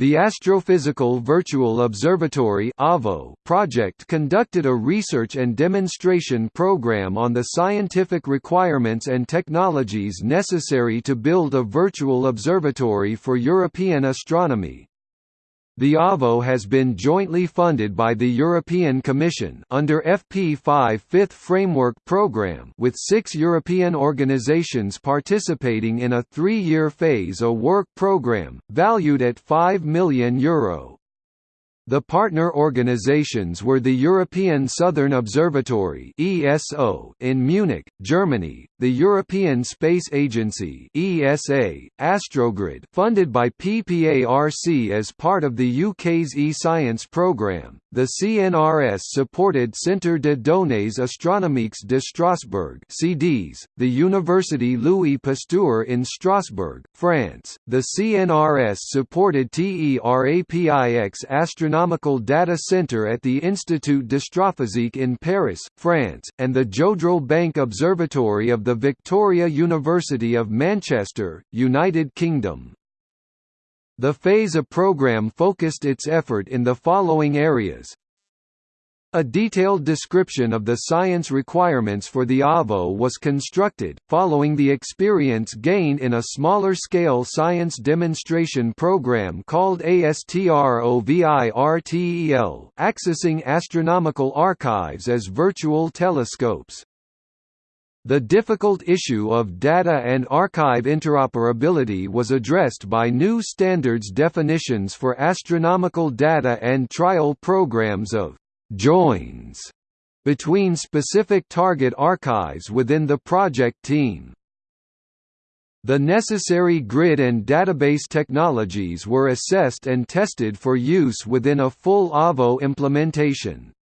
The Astrophysical Virtual Observatory project conducted a research and demonstration program on the scientific requirements and technologies necessary to build a virtual observatory for European astronomy. The AVO has been jointly funded by the European Commission under FP5 Fifth Framework Programme with six European organisations participating in a three-year phase a work programme, valued at €5 million Euro. The partner organizations were the European Southern Observatory (ESO) in Munich, Germany, the European Space Agency (ESA), Astrogrid, funded by PPARC as part of the UK's e-science programme, the CNRS-supported Centre de Données Astronomiques de Strasbourg (CDS), the University Louis Pasteur in Strasbourg, France, the CNRS-supported TERAPIX Astronomical Astronomical Data Center at the Institut d'Astrophysique in Paris, France, and the Jodrell Bank Observatory of the Victoria University of Manchester, United Kingdom. The PHASE A program focused its effort in the following areas a detailed description of the science requirements for the AVO was constructed, following the experience gained in a smaller-scale science demonstration program called ASTROVIRTEL accessing astronomical archives as virtual telescopes. The difficult issue of data and archive interoperability was addressed by new standards definitions for astronomical data and trial programs of joins between specific target archives within the project team. The necessary grid and database technologies were assessed and tested for use within a full AVO implementation.